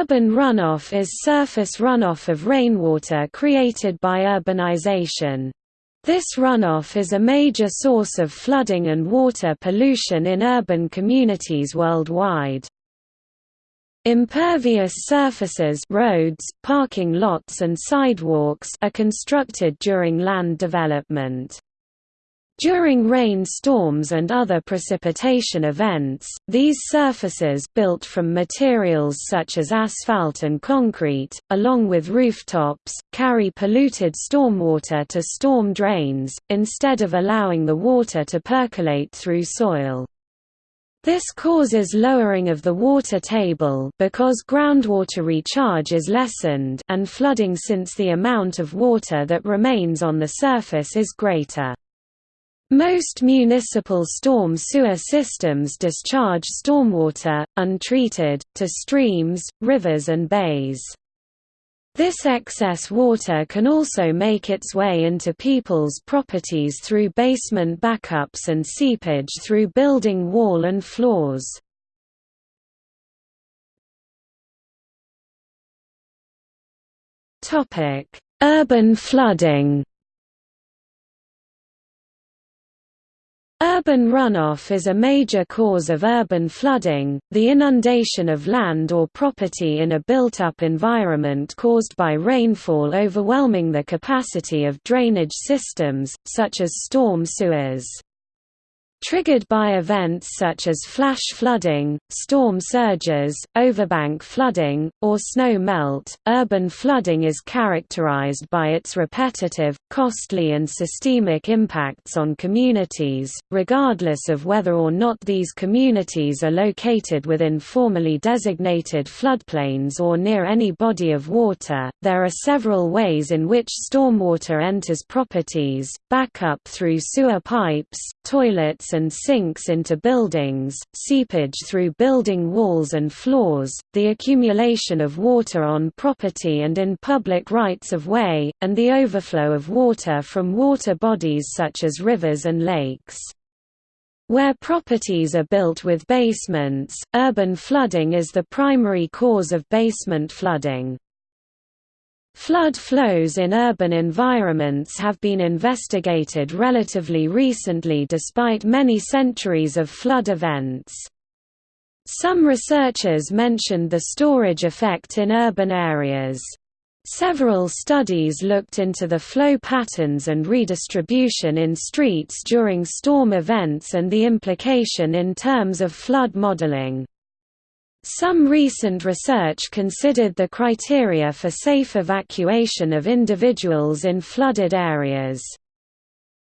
Urban runoff is surface runoff of rainwater created by urbanization. This runoff is a major source of flooding and water pollution in urban communities worldwide. Impervious surfaces roads, parking lots and sidewalks are constructed during land development. During rain storms and other precipitation events, these surfaces built from materials such as asphalt and concrete, along with rooftops, carry polluted stormwater to storm drains, instead of allowing the water to percolate through soil. This causes lowering of the water table because groundwater recharge is lessened and flooding since the amount of water that remains on the surface is greater. Most municipal storm sewer systems discharge stormwater, untreated, to streams, rivers and bays. This excess water can also make its way into people's properties through basement backups and seepage through building wall and floors. Urban flooding Urban runoff is a major cause of urban flooding, the inundation of land or property in a built-up environment caused by rainfall overwhelming the capacity of drainage systems, such as storm sewers. Triggered by events such as flash flooding, storm surges, overbank flooding, or snow melt, urban flooding is characterized by its repetitive, costly and systemic impacts on communities, regardless of whether or not these communities are located within formally designated floodplains or near any body of water. There are several ways in which stormwater enters properties, backup through sewer pipes, toilets and sinks into buildings, seepage through building walls and floors, the accumulation of water on property and in public rights-of-way, and the overflow of water from water bodies such as rivers and lakes. Where properties are built with basements, urban flooding is the primary cause of basement flooding. Flood flows in urban environments have been investigated relatively recently despite many centuries of flood events. Some researchers mentioned the storage effect in urban areas. Several studies looked into the flow patterns and redistribution in streets during storm events and the implication in terms of flood modeling. Some recent research considered the criteria for safe evacuation of individuals in flooded areas.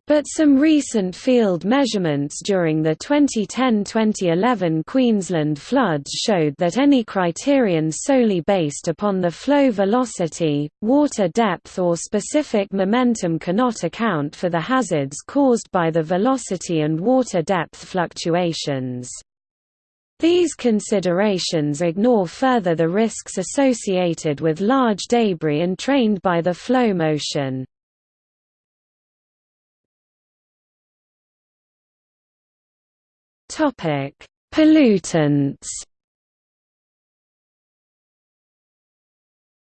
But some recent field measurements during the 2010–2011 Queensland floods showed that any criterion solely based upon the flow velocity, water depth or specific momentum cannot account for the hazards caused by the velocity and water depth fluctuations. These considerations ignore further the risks associated with large debris entrained by the flow motion. Pollutants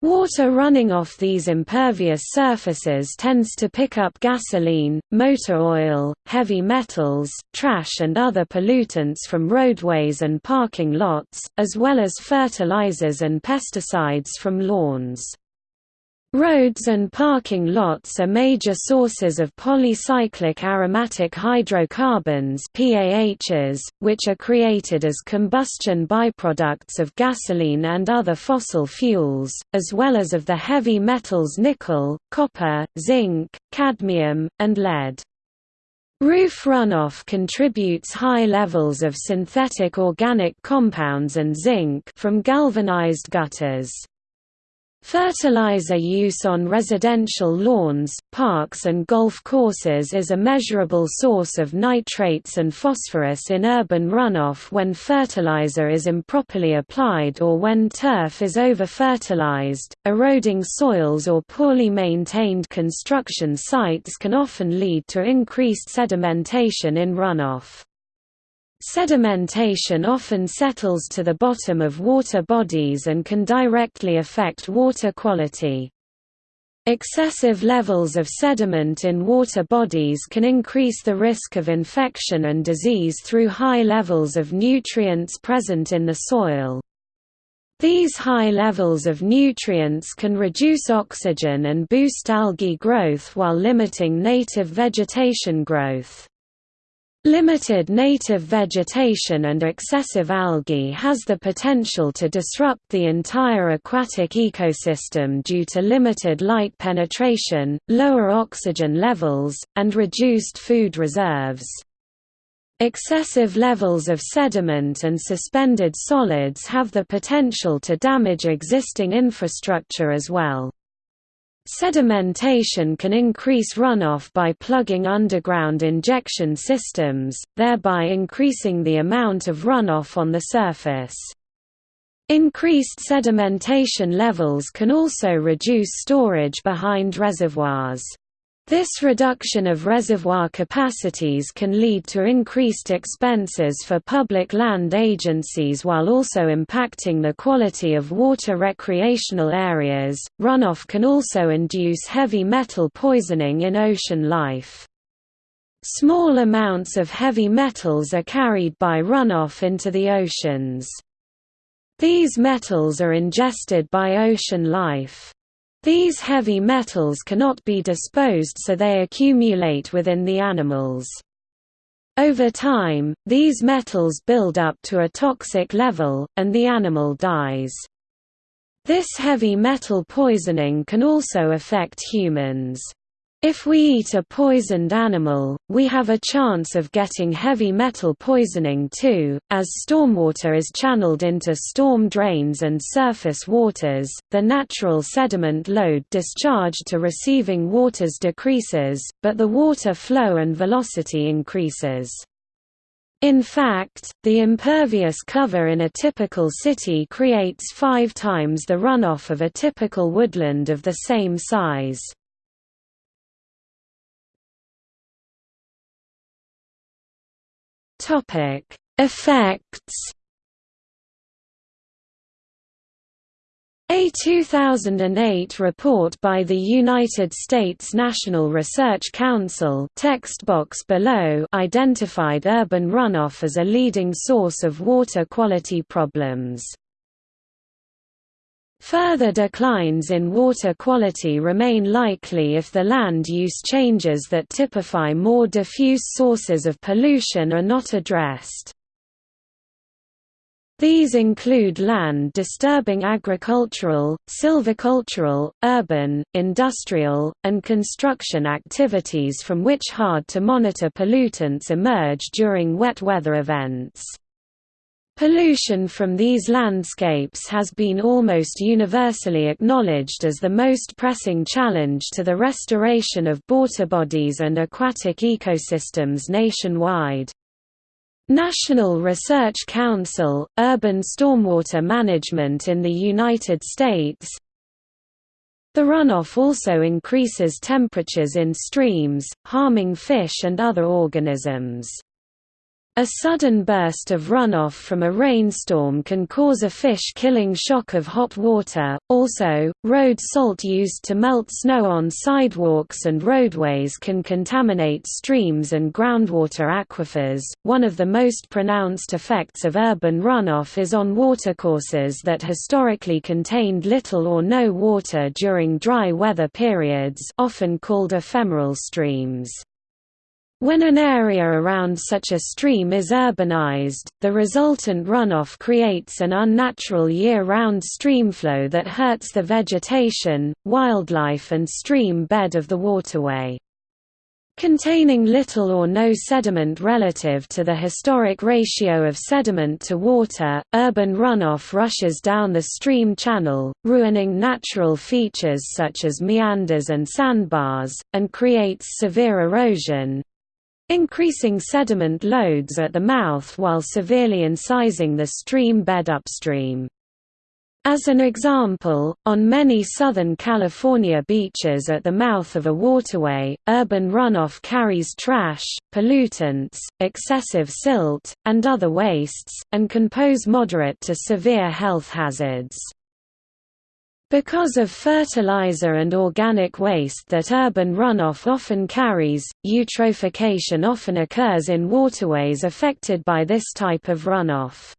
Water running off these impervious surfaces tends to pick up gasoline, motor oil, heavy metals, trash and other pollutants from roadways and parking lots, as well as fertilizers and pesticides from lawns. Roads and parking lots are major sources of polycyclic aromatic hydrocarbons PAHs, which are created as combustion byproducts of gasoline and other fossil fuels, as well as of the heavy metals nickel, copper, zinc, cadmium, and lead. Roof runoff contributes high levels of synthetic organic compounds and zinc from galvanized gutters. Fertilizer use on residential lawns, parks and golf courses is a measurable source of nitrates and phosphorus in urban runoff when fertilizer is improperly applied or when turf is over-fertilized. Eroding soils or poorly maintained construction sites can often lead to increased sedimentation in runoff. Sedimentation often settles to the bottom of water bodies and can directly affect water quality. Excessive levels of sediment in water bodies can increase the risk of infection and disease through high levels of nutrients present in the soil. These high levels of nutrients can reduce oxygen and boost algae growth while limiting native vegetation growth. Limited native vegetation and excessive algae has the potential to disrupt the entire aquatic ecosystem due to limited light penetration, lower oxygen levels, and reduced food reserves. Excessive levels of sediment and suspended solids have the potential to damage existing infrastructure as well. Sedimentation can increase runoff by plugging underground injection systems, thereby increasing the amount of runoff on the surface. Increased sedimentation levels can also reduce storage behind reservoirs. This reduction of reservoir capacities can lead to increased expenses for public land agencies while also impacting the quality of water recreational areas. Runoff can also induce heavy metal poisoning in ocean life. Small amounts of heavy metals are carried by runoff into the oceans. These metals are ingested by ocean life. These heavy metals cannot be disposed so they accumulate within the animals. Over time, these metals build up to a toxic level, and the animal dies. This heavy metal poisoning can also affect humans. If we eat a poisoned animal, we have a chance of getting heavy metal poisoning too. As stormwater is channeled into storm drains and surface waters, the natural sediment load discharged to receiving waters decreases, but the water flow and velocity increases. In fact, the impervious cover in a typical city creates five times the runoff of a typical woodland of the same size. Topic: Effects. A 2008 report by the United States National Research Council text box below identified urban runoff as a leading source of water quality problems. Further declines in water quality remain likely if the land use changes that typify more diffuse sources of pollution are not addressed. These include land disturbing agricultural, silvicultural, urban, industrial, and construction activities from which hard-to-monitor pollutants emerge during wet weather events. Pollution from these landscapes has been almost universally acknowledged as the most pressing challenge to the restoration of water bodies and aquatic ecosystems nationwide. National Research Council, Urban Stormwater Management in the United States The runoff also increases temperatures in streams, harming fish and other organisms. A sudden burst of runoff from a rainstorm can cause a fish-killing shock of hot water. Also, road salt used to melt snow on sidewalks and roadways can contaminate streams and groundwater aquifers. One of the most pronounced effects of urban runoff is on watercourses that historically contained little or no water during dry weather periods, often called ephemeral streams. When an area around such a stream is urbanized, the resultant runoff creates an unnatural year-round streamflow that hurts the vegetation, wildlife and stream bed of the waterway. Containing little or no sediment relative to the historic ratio of sediment to water, urban runoff rushes down the stream channel, ruining natural features such as meanders and sandbars, and creates severe erosion, increasing sediment loads at the mouth while severely incising the stream bed upstream. As an example, on many Southern California beaches at the mouth of a waterway, urban runoff carries trash, pollutants, excessive silt, and other wastes, and can pose moderate to severe health hazards. Because of fertilizer and organic waste that urban runoff often carries, eutrophication often occurs in waterways affected by this type of runoff.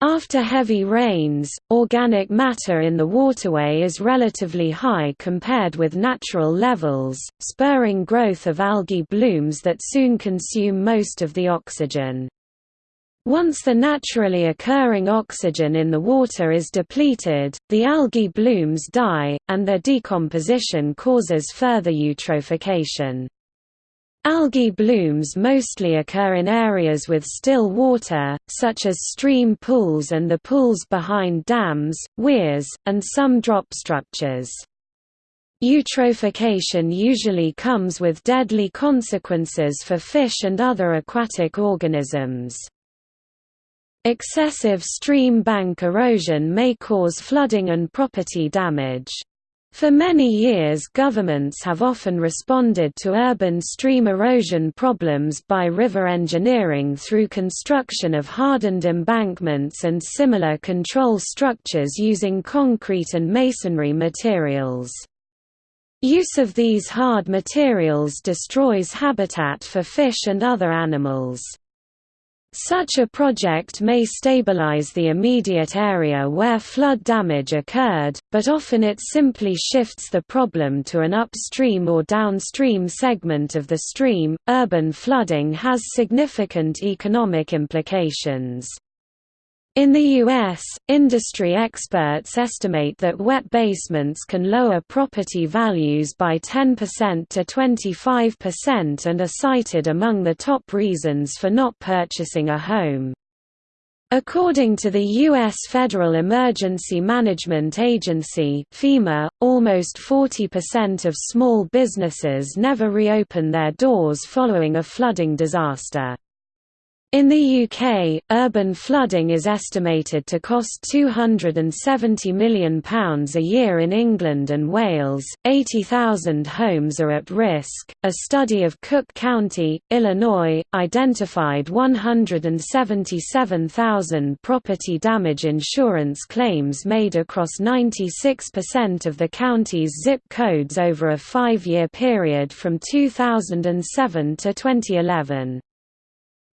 After heavy rains, organic matter in the waterway is relatively high compared with natural levels, spurring growth of algae blooms that soon consume most of the oxygen. Once the naturally occurring oxygen in the water is depleted, the algae blooms die, and their decomposition causes further eutrophication. Algae blooms mostly occur in areas with still water, such as stream pools and the pools behind dams, weirs, and some drop structures. Eutrophication usually comes with deadly consequences for fish and other aquatic organisms. Excessive stream bank erosion may cause flooding and property damage. For many years governments have often responded to urban stream erosion problems by river engineering through construction of hardened embankments and similar control structures using concrete and masonry materials. Use of these hard materials destroys habitat for fish and other animals. Such a project may stabilize the immediate area where flood damage occurred, but often it simply shifts the problem to an upstream or downstream segment of the stream. Urban flooding has significant economic implications. In the U.S., industry experts estimate that wet basements can lower property values by 10% to 25% and are cited among the top reasons for not purchasing a home. According to the U.S. Federal Emergency Management Agency FEMA, almost 40% of small businesses never reopen their doors following a flooding disaster. In the UK, urban flooding is estimated to cost £270 million a year in England and Wales. 80,000 homes are at risk. A study of Cook County, Illinois, identified 177,000 property damage insurance claims made across 96% of the county's zip codes over a five year period from 2007 to 2011.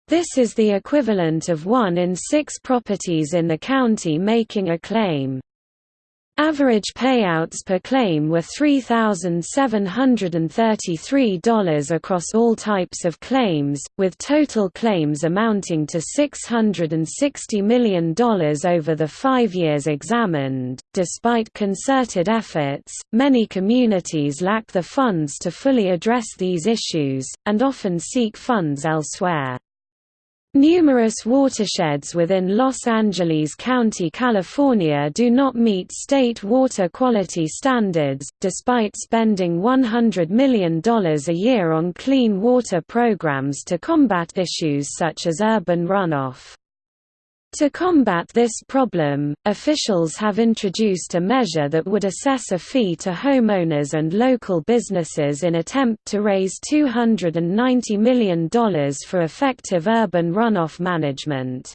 This is the equivalent of one in six properties in the county making a claim. Average payouts per claim were $3,733 across all types of claims, with total claims amounting to $660 million over the five years examined. Despite concerted efforts, many communities lack the funds to fully address these issues, and often seek funds elsewhere. Numerous watersheds within Los Angeles County, California do not meet state water quality standards, despite spending $100 million a year on clean water programs to combat issues such as urban runoff. To combat this problem, officials have introduced a measure that would assess a fee to homeowners and local businesses in an attempt to raise $290 million for effective urban runoff management.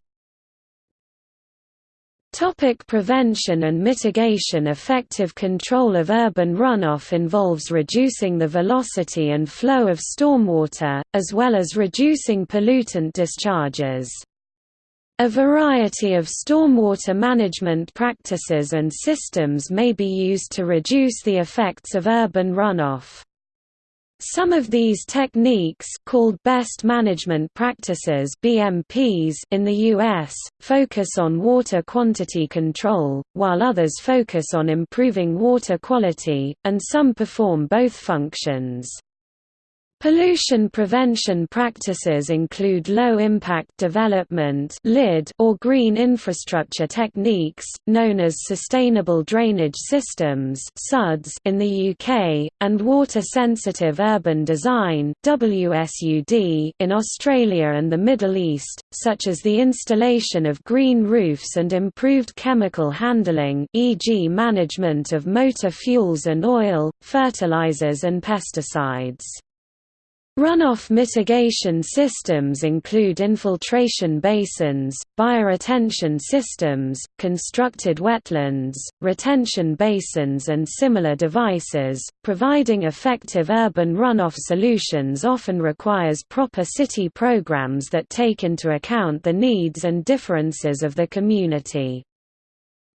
Topic prevention and mitigation Effective control of urban runoff involves reducing the velocity and flow of stormwater, as well as reducing pollutant discharges. A variety of stormwater management practices and systems may be used to reduce the effects of urban runoff. Some of these techniques called best management practices BMPs in the US focus on water quantity control, while others focus on improving water quality, and some perform both functions. Pollution prevention practices include low-impact development or green infrastructure techniques, known as sustainable drainage systems in the UK, and water-sensitive urban design in Australia and the Middle East, such as the installation of green roofs and improved chemical handling e.g. management of motor fuels and oil, fertilizers and pesticides. Runoff mitigation systems include infiltration basins, bioretention systems, constructed wetlands, retention basins and similar devices. Providing effective urban runoff solutions often requires proper city programs that take into account the needs and differences of the community.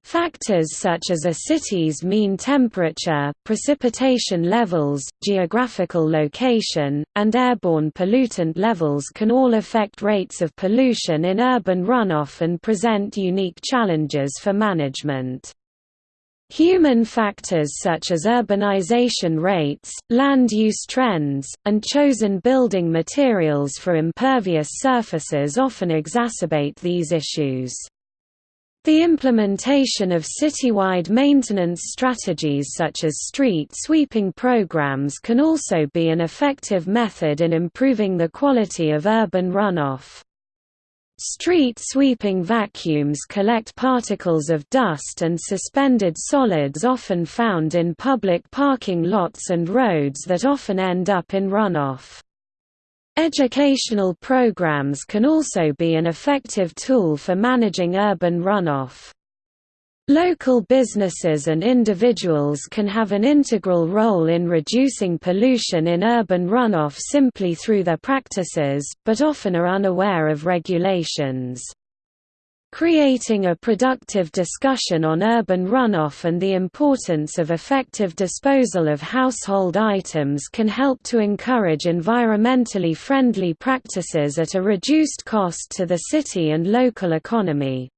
Factors such as a city's mean temperature, precipitation levels, geographical location, and airborne pollutant levels can all affect rates of pollution in urban runoff and present unique challenges for management. Human factors such as urbanization rates, land use trends, and chosen building materials for impervious surfaces often exacerbate these issues. The implementation of citywide maintenance strategies such as street sweeping programs can also be an effective method in improving the quality of urban runoff. Street sweeping vacuums collect particles of dust and suspended solids often found in public parking lots and roads that often end up in runoff. Educational programs can also be an effective tool for managing urban runoff. Local businesses and individuals can have an integral role in reducing pollution in urban runoff simply through their practices, but often are unaware of regulations. Creating a productive discussion on urban runoff and the importance of effective disposal of household items can help to encourage environmentally friendly practices at a reduced cost to the city and local economy.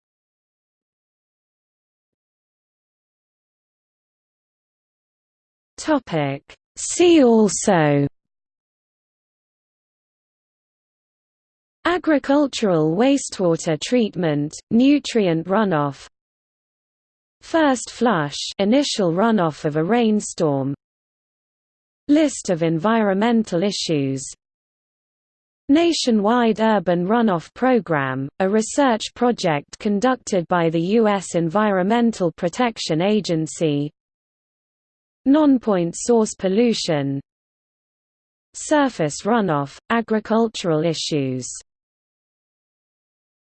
See also Agricultural wastewater treatment, nutrient runoff. First flush initial runoff of a rainstorm. List of environmental issues. Nationwide Urban Runoff Program, a research project conducted by the U.S. Environmental Protection Agency. Non-point source pollution. Surface runoff, agricultural issues